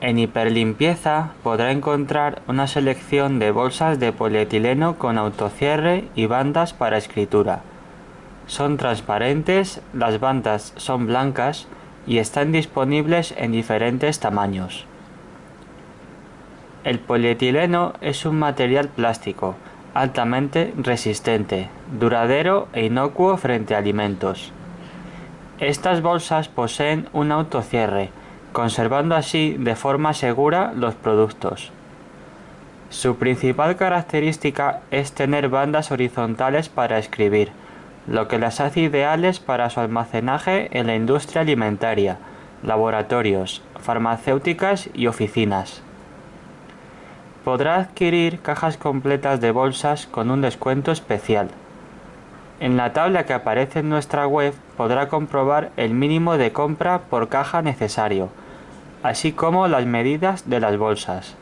En Hiperlimpieza podrá encontrar una selección de bolsas de polietileno con autocierre y bandas para escritura. Son transparentes, las bandas son blancas y están disponibles en diferentes tamaños. El polietileno es un material plástico altamente resistente, duradero e inocuo frente a alimentos. Estas bolsas poseen un autocierre, conservando así de forma segura los productos. Su principal característica es tener bandas horizontales para escribir, lo que las hace ideales para su almacenaje en la industria alimentaria, laboratorios, farmacéuticas y oficinas. Podrá adquirir cajas completas de bolsas con un descuento especial. En la tabla que aparece en nuestra web podrá comprobar el mínimo de compra por caja necesario, así como las medidas de las bolsas.